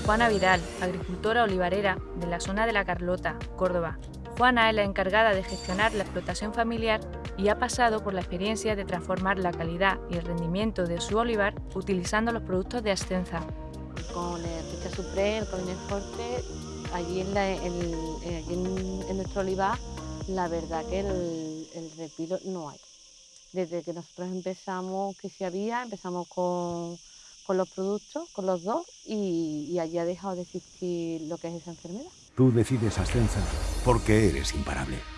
Juana Vidal, agricultora olivarera de la zona de la Carlota, Córdoba. Juana es la encargada de gestionar la explotación familiar y ha pasado por la experiencia de transformar la calidad y el rendimiento de su olivar utilizando los productos de Ascenza. Con el Ficha Supreme, el Colines Forte, allí, en, eh, en, nuestro olivar, la verdad que el, el no hay. Desde que nosotros empezamos, que sí había, empezamos con, con los productos, con los dos, y, allí ha dejado de existir lo que es esa enfermedad. Tú decides Ascensa porque eres imparable.